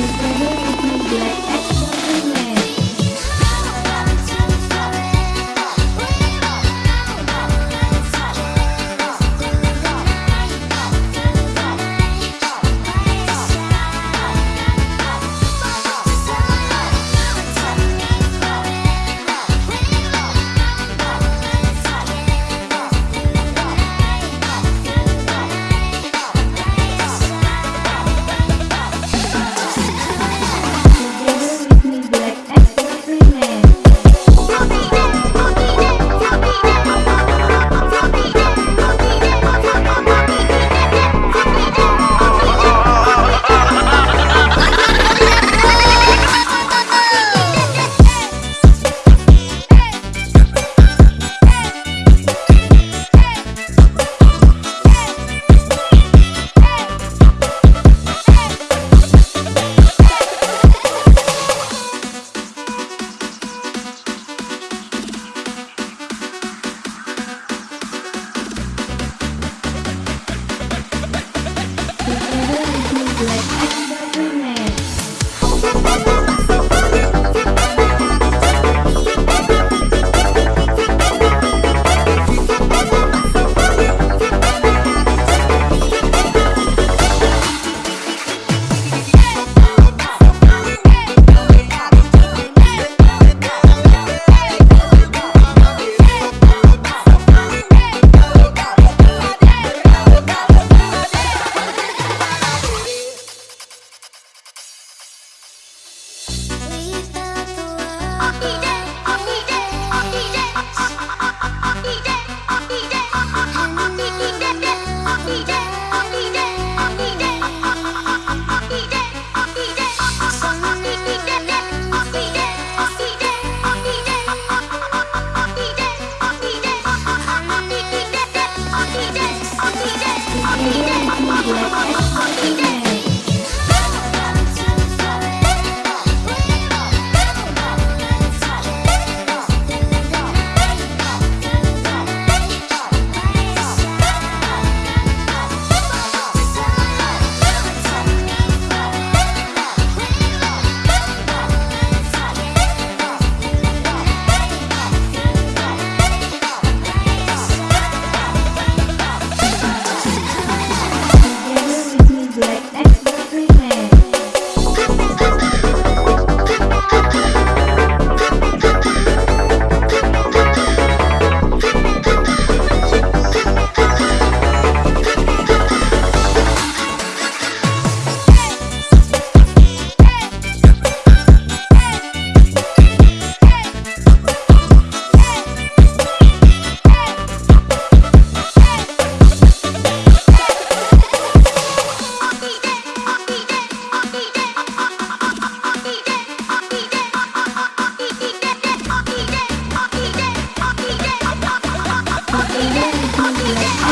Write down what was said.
She's better with me black 哦哦哦 I'll be like,